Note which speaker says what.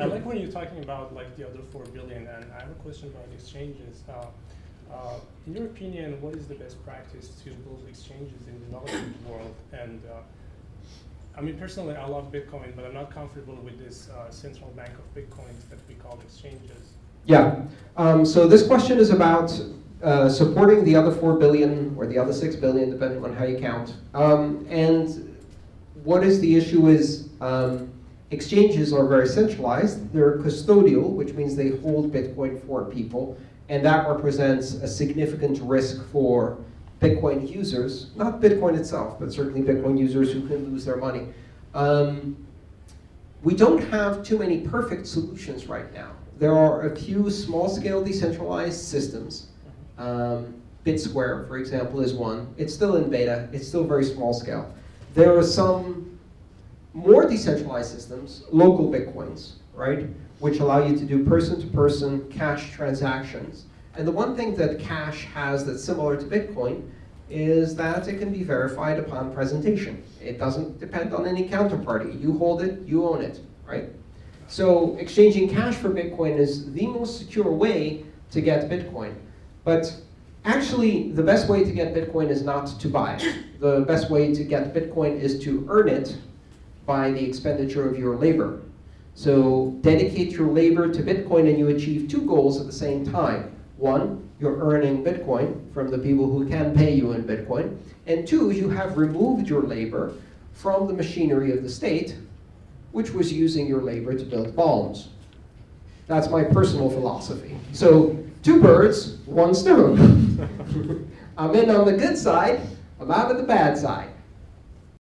Speaker 1: I like when you're talking about like the other four billion, and I have a question about exchanges. Uh, uh, in your opinion, what is the best practice to build exchanges in the developing world? And uh, I mean, personally, I love Bitcoin, but I'm not comfortable with this uh, central bank of Bitcoins that we call exchanges.
Speaker 2: Yeah. Um, so this question is about uh, supporting the other 4 billion or the other 6 billion, depending on how you count. Um, and what is the issue is um, exchanges are very centralized. They're custodial, which means they hold Bitcoin for people. And that represents a significant risk for Bitcoin users, not Bitcoin itself, but certainly Bitcoin users who can lose their money. Um, we don't have too many perfect solutions right now. There are a few small-scale decentralized systems. Um, BitSquare, for example, is one. It's still in beta. It's still very small scale. There are some more decentralized systems, LocalBitcoins, right, which allow you to do person-to-person -person cash transactions. And the one thing that cash has that's similar to Bitcoin is that it can be verified upon presentation. It doesn't depend on any counterparty. You hold it, you own it, right? So exchanging cash for Bitcoin is the most secure way to get Bitcoin. But actually, the best way to get Bitcoin is not to buy it. The best way to get Bitcoin is to earn it by the expenditure of your labor. So dedicate your labor to Bitcoin and you achieve two goals at the same time. One, you're earning Bitcoin from the people who can pay you in Bitcoin. And two, you have removed your labor from the machinery of the state, which was using your labor to build bombs. That's my personal philosophy. So two birds, one stone. I'm in on the good side, I'm out of the bad side.